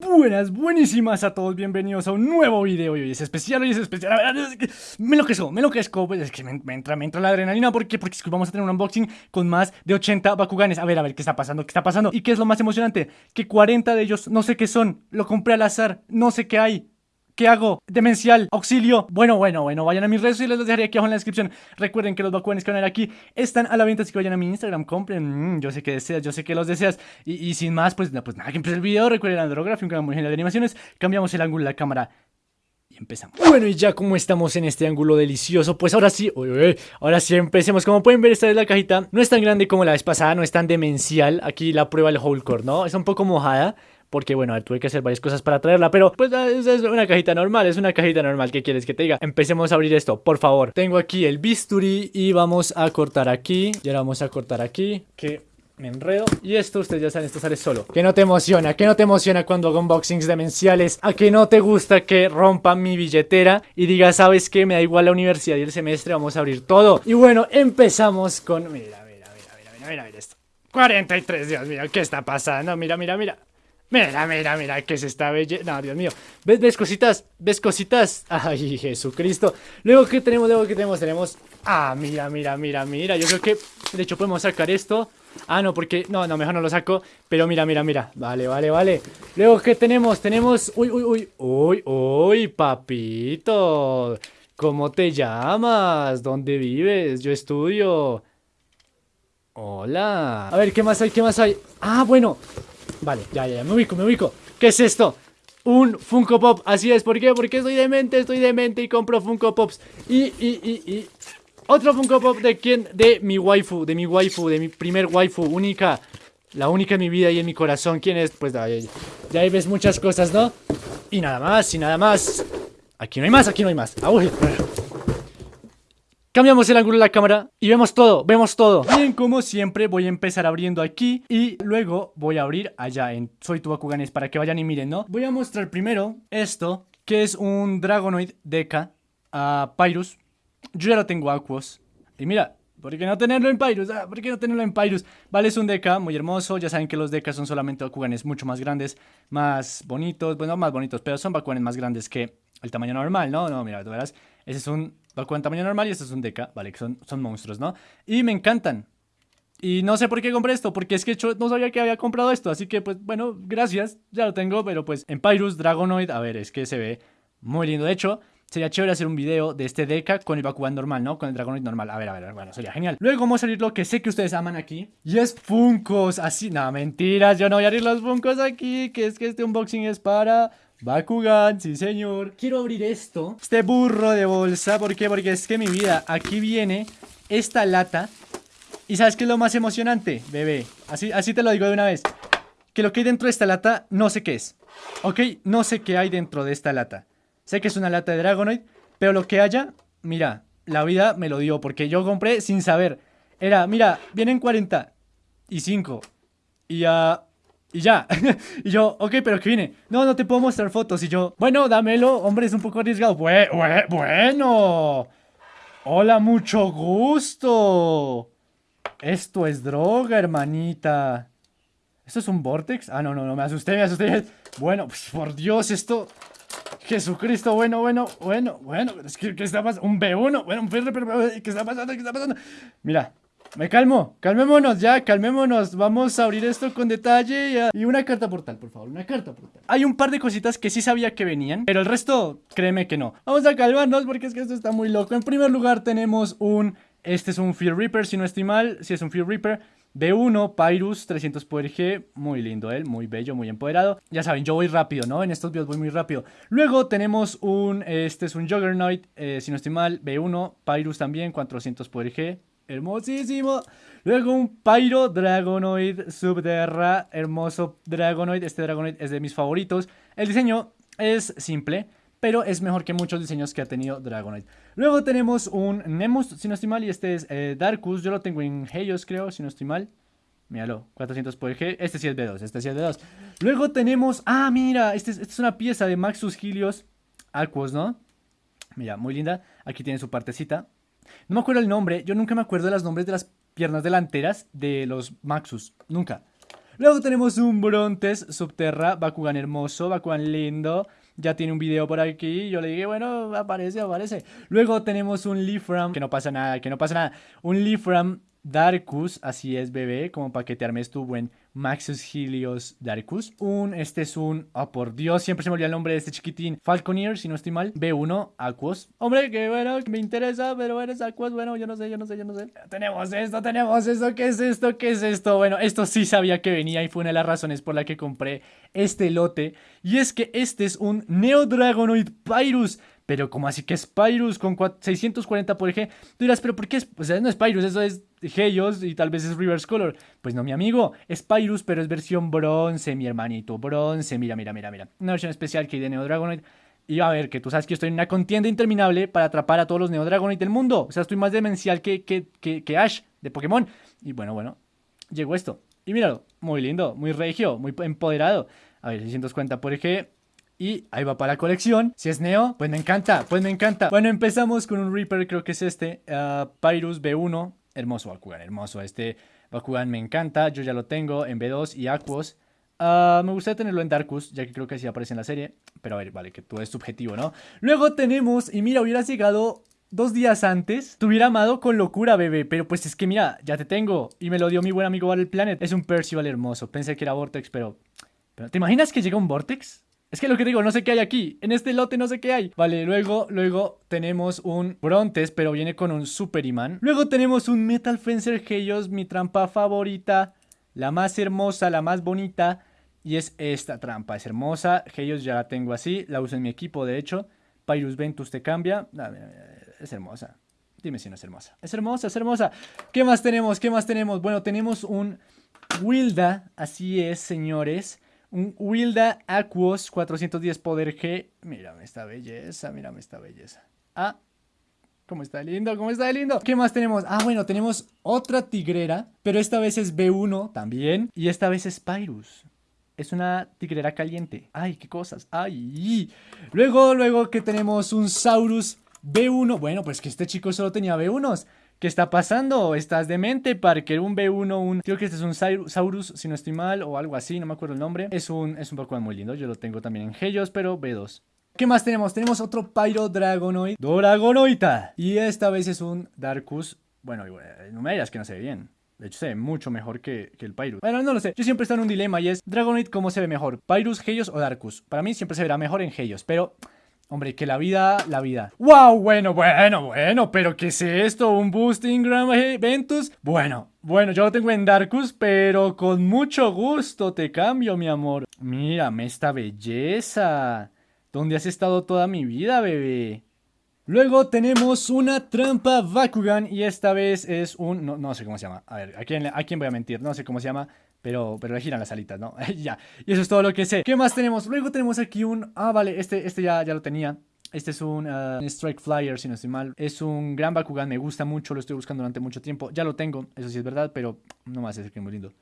Buenas, buenísimas a todos, bienvenidos a un nuevo video y hoy es especial, hoy es especial, a ver, es que me enloquezco, me pues es que me, me, entra, me entra la adrenalina, ¿por qué? Porque es que vamos a tener un unboxing con más de 80 Bakuganes, a ver, a ver, ¿qué está pasando? ¿Qué está pasando? ¿Y qué es lo más emocionante? Que 40 de ellos, no sé qué son, lo compré al azar, no sé qué hay, ¿Qué hago? Demencial, auxilio. Bueno, bueno, bueno, vayan a mis redes y les dejaré aquí abajo en la descripción. Recuerden que los vacuones que van a ver aquí están a la venta, así que vayan a mi Instagram, compren. Mm, yo sé que deseas, yo sé que los deseas. Y, sin más, pues, pues nada, que empiece el video. Recuerden Andrography, un canal muy genial de animaciones. Cambiamos el ángulo de la cámara y empezamos. Bueno, y ya como estamos en este ángulo delicioso, pues ahora sí, ahora sí empecemos. Como pueden ver, esta es la cajita. No es tan grande como la vez pasada, no es tan demencial. Aquí la prueba del whole core, ¿no? Es un poco mojada porque bueno, tuve que hacer varias cosas para traerla, pero pues es, una cajita normal, es una cajita normal, ¿qué quieres que te diga? Empecemos a abrir esto, por favor. Tengo aquí el bisturí y vamos a cortar aquí, y ahora vamos a cortar aquí, que me enredo Y esto, ustedes ya saben, esto sale solo Que no te emociona, que no te emociona cuando hago unboxings demenciales A que no te gusta que rompa mi billetera Y diga, ¿sabes qué? Me da igual la universidad y el semestre, vamos a abrir todo Y bueno, empezamos con... Mira, mira, mira, mira, mira, mira esto 43, Dios mío, ¿qué está pasando? Mira, mira, mira Mira, mira, mira, que es esta belleza. No, Dios mío. ¿Ves, ¿Ves cositas? ¿Ves cositas? Ay, Jesucristo. Luego, ¿qué tenemos? Luego, ¿qué tenemos? Tenemos... Ah, mira, mira, mira, mira. Yo creo que, de hecho, podemos sacar esto. Ah, no, porque... No, no, mejor no lo saco. Pero mira, mira, mira. Vale, vale, vale. Luego, ¿qué tenemos? Tenemos... Uy, uy, uy. Uy, uy, papito. ¿Cómo te llamas? ¿Dónde vives? Yo estudio. Hola. A ver, ¿qué más hay? ¿Qué más hay? Ah, bueno. Vale, ya, ya, me ubico, me ubico ¿Qué es esto? Un Funko Pop, así es, ¿por qué? Porque estoy demente, estoy demente y compro Funko Pops Y, y, y, y Otro Funko Pop de quién? De mi waifu, de mi waifu, de mi primer waifu, única La única en mi vida y en mi corazón ¿Quién es? Pues ya, ya ahí ves muchas cosas, ¿no? Y nada más, y nada más Aquí no hay más, aquí no hay más ah, Cambiamos el ángulo de la cámara y vemos todo, vemos todo Bien, como siempre voy a empezar abriendo aquí Y luego voy a abrir allá en Soy tu Bakuganes para que vayan y miren, ¿no? Voy a mostrar primero esto Que es un Dragonoid Deca a Pyrus Yo ya lo tengo Aquos Y mira, ¿por qué no tenerlo en Pyrus? Ah, ¿Por qué no tenerlo en Pyrus? Vale, es un Deca muy hermoso Ya saben que los Decas son solamente Bakuganes mucho más grandes Más bonitos, bueno, más bonitos Pero son Bakuganes más grandes que el tamaño normal, ¿no? No, mira, tú verás Ese es un Bakugan tamaño normal y este es un Deca, vale, que son, son monstruos, ¿no? Y me encantan. Y no sé por qué compré esto, porque es que yo no sabía que había comprado esto, así que pues bueno, gracias, ya lo tengo, pero pues en Pyrus, Dragonoid, a ver, es que se ve muy lindo. De hecho, sería chévere hacer un video de este Deca con el Bakugan normal, ¿no? Con el Dragonoid normal, a ver, a ver, bueno, sería genial. Luego vamos a abrir lo que sé que ustedes aman aquí, y es Funkos, así, no, mentiras, yo no voy a abrir los Funkos aquí, que es que este unboxing es para Bakugan, sí señor. Quiero abrir esto. Este burro de bolsa ¿Por qué? Porque es que mi vida Aquí viene esta lata. ¿Y sabes qué es lo más emocionante? Bebé Así, así te lo digo de una vez. Que lo que hay dentro de esta lata No sé qué es. Ok, no sé qué hay dentro de esta lata. Sé que es una lata de Dragonoid Pero lo que haya Mira La vida me lo dio Porque yo compré sin saber. Era, mira Vienen 40 Y 5 Y ya y ya. y yo, ok, pero ¿qué viene? No, no te puedo mostrar fotos. Y yo, bueno, dámelo. Hombre, es un poco arriesgado. bueno. Hola, mucho gusto. Esto es droga, hermanita. ¿Esto es un vortex? Ah, no, no, no, me asusté, me asusté. Bueno, pues por Dios, esto... Jesucristo, bueno, bueno, bueno, bueno. ¿Qué, qué está pasando? Un B1, bueno, un ¿qué está pasando? ¿Qué está pasando? Mira, me calmo, calmémonos ya, calmémonos. Vamos a abrir esto con detalle y, una carta portal, por favor, una carta portal. Hay un par de cositas que sí sabía que venían Pero el resto, créeme que no. Vamos a calmarnos porque es que esto está muy loco. En primer lugar tenemos un... Este es un Fear Reaper, si no estoy mal Si es un Fear Reaper B1, Pyrus, 300 poder G, muy lindo él, muy bello, muy empoderado. Ya saben, yo voy rápido, ¿no? En estos videos voy muy rápido. Luego tenemos un, este es un Juggernaut, eh, si no estoy mal, B1, Pyrus también, 400 poder G hermosísimo. Luego un Pyro Dragonoid Subterra, hermoso Dragonoid. Este Dragonoid es de mis favoritos. El diseño es simple, pero es mejor que muchos diseños que ha tenido Dragonoid. Luego tenemos un Nemus, si no estoy mal, y este es eh, Darkus. Yo lo tengo en Helios, creo, si no estoy mal. Míralo, 400 por G. Este sí es B2, este sí es B2. Luego tenemos... Ah, mira, este esta es una pieza de Maxus Helios Aquos, ¿no? Mira, muy linda. Aquí tiene su partecita. No me acuerdo el nombre, yo nunca me acuerdo de los nombres de las piernas delanteras de los Maxus, nunca. Luego tenemos un Brontes Subterra, Bakugan hermoso, Bakugan lindo. Ya tiene un video por aquí. Yo le dije, bueno, aparece, aparece. Luego tenemos un Leafram, que no pasa nada, que no pasa nada. Un Leafram Darkus, así es, bebé, como para que te armes tu buen Maxus Helios Darkus. Un, este es un, oh por Dios, siempre se me olvida el nombre de este chiquitín. Falconeer, si no estoy mal. B1, Aquos. Hombre, que bueno, me interesa, pero eres Aquos, bueno, yo no sé, yo no sé, yo no sé. Tenemos esto, tenemos esto, ¿qué es esto? ¿Qué es esto? Bueno, esto sí sabía que venía y fue una de las razones por la que compré este lote. Y es que este es un Neo Dragonoid Pyrus pero como así que es Pyrus con 640 por eje. Tú dirás, pero ¿por qué es? Pues no es Pyrus, eso es Helios y tal vez es Reverse Color. Pues no, mi amigo, es Pyrus, pero es versión bronce, mi hermanito. Bronce, mira, mira, mira, mira. Una versión especial que hay de Neo Dragonoid. Y a ver, que tú sabes que estoy en una contienda interminable para atrapar a todos los Neo Dragonoid del mundo. O sea, estoy más demencial que, que, que, Ash de Pokémon. Y bueno, bueno, llegó esto. Y míralo, muy lindo, muy regio, muy empoderado. A ver, 640 por eje. Y ahí va para la colección. Si es Neo, pues me encanta, pues me encanta. Bueno, empezamos con un Reaper, creo que es este. Uh, Pyrus B1. Hermoso Bakugan, hermoso. Este Bakugan me encanta. Yo ya lo tengo en B2 y Aquos. Uh, me gustaría tenerlo en Darkus, ya que creo que así aparece en la serie. Pero a ver, vale, que todo es subjetivo, ¿no? Luego tenemos, y mira, hubieras llegado dos días antes, te hubiera amado con locura, bebé. Pero pues es que mira, ya te tengo. Y me lo dio mi buen amigo Battle Planet. Es un Percival hermoso. Pensé que era Vortex, pero... pero ¿Te imaginas que llega un Vortex? Es que lo que digo, no sé qué hay aquí. En este lote no sé qué hay. Vale, luego, luego tenemos un Brontes, pero viene con un Super Imán. Luego tenemos un Metal Fencer Helios, mi trampa favorita. La más hermosa, la más bonita. Y es esta trampa, es hermosa. Helios ya la tengo así, la uso en mi equipo, de hecho. Pyrus Ventus te cambia. Es hermosa. Dime si no es hermosa. Es hermosa, es hermosa. ¿Qué más tenemos? ¿Qué más tenemos? Bueno, tenemos un Wilda. Así es, señores. Un Wilda Aquos 410 Poder G. Mírame esta belleza, mírame esta belleza. Ah, ¿Cómo está lindo? ¿Cómo está lindo? ¿Qué más tenemos? Ah, bueno, tenemos otra tigrera, pero esta vez es B1 también. Y esta vez es Pyrus. Es una tigrera caliente. Ay, qué cosas. Ay. Luego, luego que tenemos un Saurus B1. Bueno, pues que este chico solo tenía B1s. ¿Qué está pasando? ¿Estás demente, Parker? Un B1, un... Creo que este es un Saurus, si no estoy mal, o algo así, no me acuerdo el nombre. Es un, es un Pokémon muy lindo, yo lo tengo también en Helios, pero B2. ¿Qué más tenemos? Tenemos otro Pyro Dragonoid. Dragonoita. Y esta vez es un Darkus. Bueno, no me digas que no se ve bien. De hecho, se ve mucho mejor que, que, el Pyrus. Bueno, no lo sé. Yo siempre estoy en un dilema y es Dragonoid, ¿cómo se ve mejor? ¿Pyrus, Helios o Darkus? Para mí siempre se verá mejor en Helios, pero Hombre, que la vida, la vida. ¡Wow! Bueno, bueno, bueno, pero ¿qué es esto? ¿Un Boosting Grand Ventus? Bueno, bueno, yo lo tengo en Darkus, pero con mucho gusto te cambio, mi amor. Mírame esta belleza. ¿Dónde has estado toda mi vida, bebé? Luego tenemos una trampa Bakugan y esta vez es un... No, no sé cómo se llama. A ver, ¿a quién, ¿a quién voy a mentir? No sé cómo se llama. Pero, pero le giran las alitas, ¿no? ya. Y eso es todo lo que sé. ¿Qué más tenemos? Luego tenemos aquí un... Ah, vale, este, este ya, ya lo tenía. Este es un uh, Strike Flyer, si no estoy mal. Es un gran Bakugan, me gusta mucho, lo estoy buscando durante mucho tiempo. Ya lo tengo, eso sí es verdad, pero no más es que es muy lindo.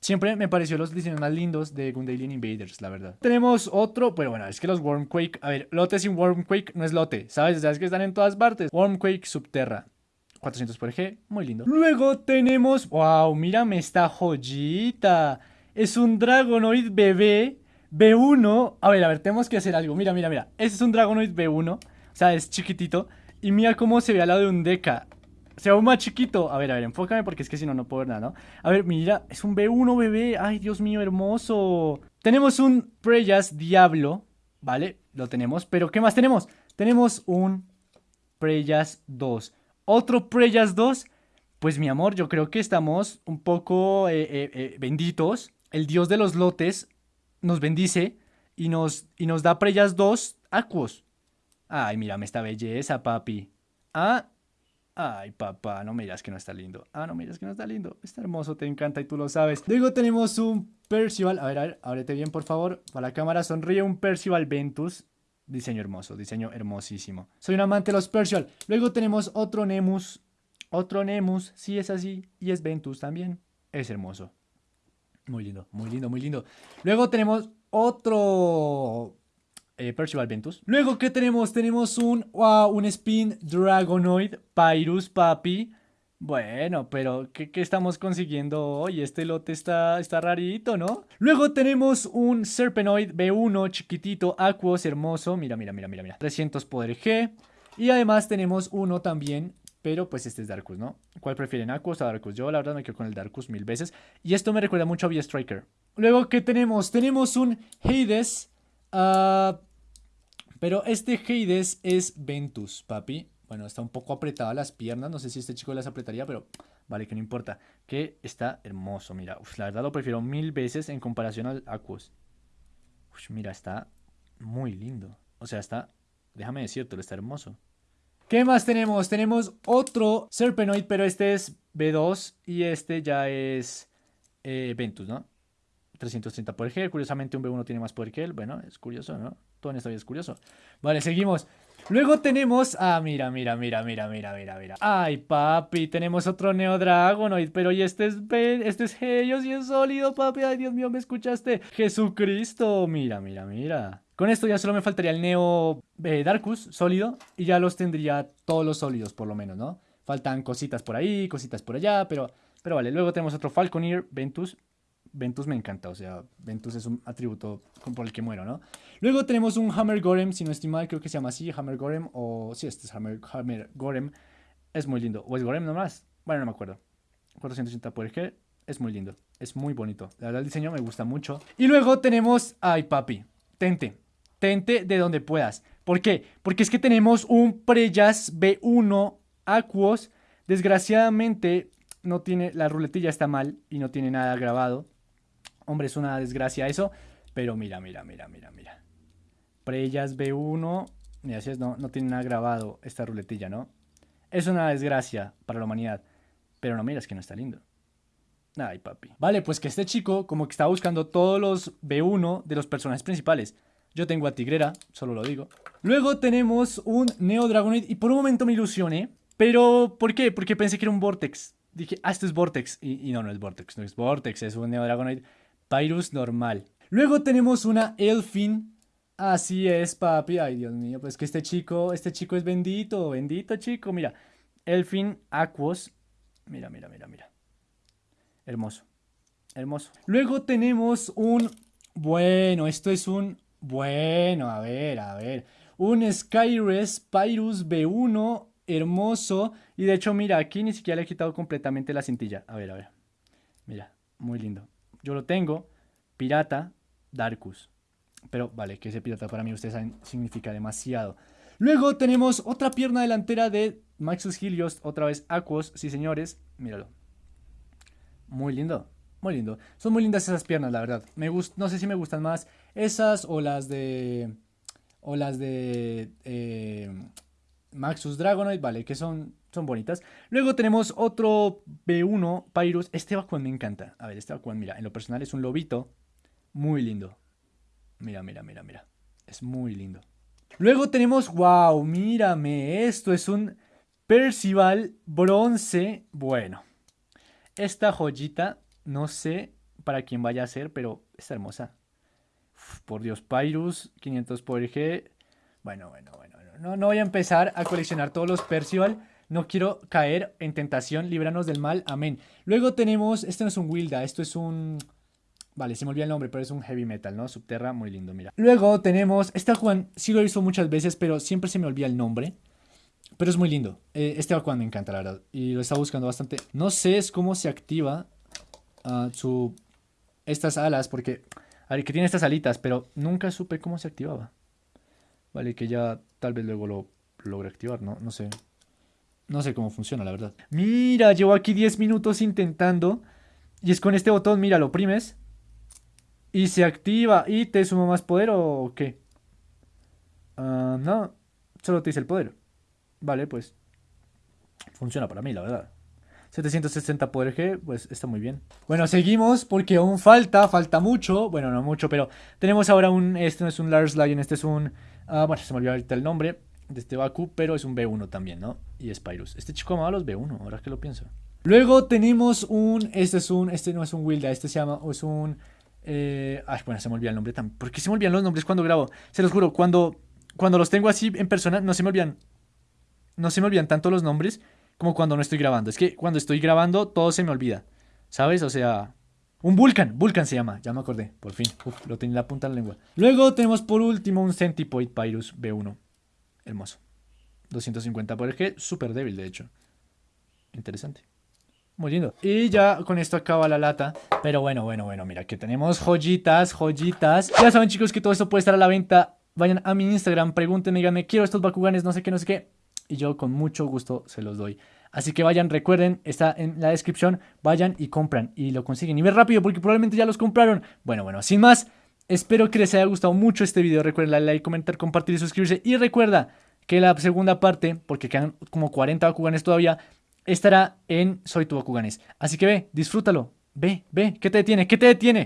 Siempre me pareció los diseños más lindos de Gundalian Invaders, la verdad. Tenemos otro, pero bueno, es que los Wormquake... A ver, lote sin Wormquake no es lote, ¿sabes? sabes que están en todas partes. Wormquake Subterra. 400 por eje, muy lindo. Luego tenemos, wow, mírame esta joyita. Es un Dragonoid bebé B1. A ver, a ver, tenemos que hacer algo. Mira, mira, mira. Este es un Dragonoid B1. O sea, es chiquitito. Y mira cómo se ve al lado de un Deca. Se ve más chiquito. A ver, a ver, enfócame porque es que si no, no puedo ver nada, ¿no? A ver, mira, es un B1 bebé. Ay, Dios mío, hermoso. Tenemos un Preyas Diablo. ¿Vale? Lo tenemos. Pero, ¿qué más tenemos? Tenemos un Preyas 2 otro Preyas 2, pues mi amor, yo creo que estamos un poco eh, eh, eh, benditos. El dios de los lotes nos bendice y nos, y nos da Preyas 2 Aquos. Ay, mírame esta belleza, papi. Ah, ay, papá, no me que no está lindo. Ah, no me que no está lindo. Está hermoso, te encanta y tú lo sabes. Luego tenemos un Percival. A ver, a ver, ábrete bien, por favor. Para la cámara sonríe un Percival Ventus. Diseño hermoso, diseño hermosísimo. Soy un amante de los Percial. Luego tenemos otro Nemus. Otro Nemus, sí es así. Y es Ventus también. Es hermoso. Muy lindo, muy lindo, muy lindo. Luego tenemos otro eh, Percival Ventus. Luego, ¿qué tenemos? Tenemos un, wow, un Spin Dragonoid Pyrus Papi. Bueno, pero ¿qué, estamos consiguiendo hoy? Este lote está, está rarito, ¿no? Luego tenemos un Serpenoid B1 chiquitito, Aquos, hermoso. Mira, mira, mira, mira, mira. 300 poder G. Y además tenemos uno también, pero pues este es Darkus, ¿no? ¿Cuál prefieren, Aquos o Darkus? Yo la verdad me quedo con el Darkus mil veces. Y esto me recuerda mucho a V-Striker. Luego, ¿qué tenemos? Tenemos un Hades. Uh, pero este Hades es Ventus, papi. Bueno, está un poco apretada las piernas. No sé si este chico las apretaría, pero vale, que no importa. Que está hermoso, mira. la verdad lo prefiero mil veces en comparación al Aquos. mira, está muy lindo. O sea, está, déjame decirte, está hermoso. ¿Qué más tenemos? Tenemos otro Serpenoid, pero este es B2 y este ya es eh, Ventus, ¿no? 330 por G. Curiosamente un B1 tiene más poder que él. Bueno, es curioso, ¿no? Todo en esta vida es curioso. Vale, seguimos. Luego tenemos... Ah, mira, mira, mira, mira, mira, mira, mira. Ay, papi, tenemos otro Neo Dragonoid, pero y este es... Este es Helios y es sólido, papi. Ay, Dios mío, ¿me escuchaste? Jesucristo. Mira, mira, mira. Con esto ya solo me faltaría el Neo eh, Darkus sólido y ya los tendría todos los sólidos, por lo menos, ¿no? Faltan cositas por ahí, cositas por allá, pero... Pero vale, luego tenemos otro Falconeer, Ventus, Ventus me encanta, o sea, Ventus es un atributo por el que muero, ¿no? Luego tenemos un Hammer Gorem, si no estoy mal, creo que se llama así, Hammer Gorem, o sí, este es Hammer, Gorem, es muy lindo, o es Gorem nomás, bueno, no me acuerdo, 480 por G, es muy lindo, es muy bonito, la verdad el diseño me gusta mucho. Y luego tenemos, ay papi, Tente, Tente de donde puedas, ¿por qué? Porque es que tenemos un Preyas B1 Aquos, desgraciadamente no tiene, la ruletilla está mal y no tiene nada grabado. Hombre, es una desgracia eso. Pero mira, mira, mira, mira, mira. Preyas B1. Mira, si es, no, no tiene nada grabado esta ruletilla, ¿no? Es una desgracia para la humanidad. Pero no, mira, es que no está lindo. Ay, papi. Vale, pues que este chico como que está buscando todos los B1 de los personajes principales. Yo tengo a Tigrera, solo lo digo. Luego tenemos un Neo Dragonoid y por un momento me ilusioné. Pero, ¿por qué? Porque pensé que era un Vortex. Dije, ah, esto es Vortex. Y, y no, no es Vortex, no es Vortex, es un Neo Dragonoid. Pyrus normal. Luego tenemos una Elfin. Así es, papi. Ay, Dios mío, pues que este chico, este chico es bendito, bendito chico. Mira, Elfin Aquos. Mira, mira, mira, mira. Hermoso, hermoso. Luego tenemos un... Bueno, esto es un... Bueno, a ver, a ver. Un Skyres Pyrus B1 hermoso. Y de hecho, mira, aquí ni siquiera le he quitado completamente la cintilla. A ver, a ver. Mira, muy lindo. Yo lo tengo. Pirata Darkus. Pero vale, que ese pirata para mí ustedes saben significa demasiado. Luego tenemos otra pierna delantera de Maxus Helios, otra vez Aquos, sí señores, míralo. Muy lindo, muy lindo. Son muy lindas esas piernas, la verdad. Me no sé si me gustan más esas o las de... O las de... Eh, Maxus Dragonoid, vale, que son son bonitas. Luego tenemos otro B1, Pyrus. Este Bakuan me encanta. A ver, este Bakuan, mira, en lo personal es un lobito. Muy lindo. Mira, mira, mira, mira. Es muy lindo. Luego tenemos, wow, mírame, esto es un Percival bronce. Bueno, esta joyita, no sé para quién vaya a ser, pero está hermosa. por Dios, Pyrus, 500 por G. Bueno, bueno, bueno, no, no voy a empezar a coleccionar todos los Percival no quiero caer en tentación, líbranos del mal, amén. Luego tenemos, este no es un Wilda, esto es un... Vale, se me olvida el nombre, pero es un heavy metal, ¿no? Subterra, muy lindo, mira. Luego tenemos, este Juan sí lo he visto muchas veces, pero siempre se me olvida el nombre. Pero es muy lindo. Eh, este Aquan me encanta, la verdad. Y lo está buscando bastante. No sé es cómo se activa uh, su... Estas alas, porque... A ver, que tiene estas alitas, pero nunca supe cómo se activaba. Vale, que ya tal vez luego lo logre activar, ¿no? No sé. No sé cómo funciona, la verdad. Mira, llevo aquí 10 minutos intentando. Y es con este botón, mira, lo oprimes. Y se activa. ¿Y te suma más poder o qué? Ah, no, solo te dice el poder. Vale, pues funciona para mí, la verdad. 760 poder G, pues está muy bien. Bueno, seguimos porque aún falta, falta mucho. Bueno, no mucho, pero tenemos ahora un... Este no es un Lars Lion, este es un... Ah, bueno, se me olvidó ahorita el nombre de este Baku, pero es un B1 también, ¿no? Y es Pyrus. Este chico amaba los B1, ahora que lo pienso. Luego tenemos un, este es un, este no es un Wilda, este se llama, es un, eh, ay, bueno, se me olvida el nombre también. ¿Por qué se me olvidan los nombres cuando grabo? Se los juro, cuando, cuando los tengo así en persona, no se me olvidan, no se me olvidan tanto los nombres como cuando no estoy grabando. Es que cuando estoy grabando todo se me olvida. ¿Sabes? O sea, un Vulcan, Vulcan se llama, ya me acordé, por fin. Lo tenía en la punta de la lengua. Luego tenemos por último un Centipoid Pyrus B1. Hermoso. 250 por eje, súper débil de hecho. Interesante. Muy lindo. Y ya con esto acaba la lata. Pero bueno, bueno, bueno, mira que tenemos joyitas, joyitas. Ya saben chicos que todo esto puede estar a la venta. Vayan a mi Instagram, pregúntenme, díganme, quiero estos Bakuganes, no sé qué, no sé qué. Y yo con mucho gusto se los doy. Así que vayan, recuerden, está en la descripción. Vayan y compran y lo consiguen. Y ve rápido porque probablemente ya los compraron. Bueno, bueno, sin más. Espero que les haya gustado mucho este video. Recuerden darle like, comentar, compartir y suscribirse. Y recuerda que la segunda parte, porque quedan como 40 Bakuganes todavía, estará en Soy tu Bakuganes. Así que ve, disfrútalo. Ve, ve, ¿qué te detiene? ¿Qué te detiene?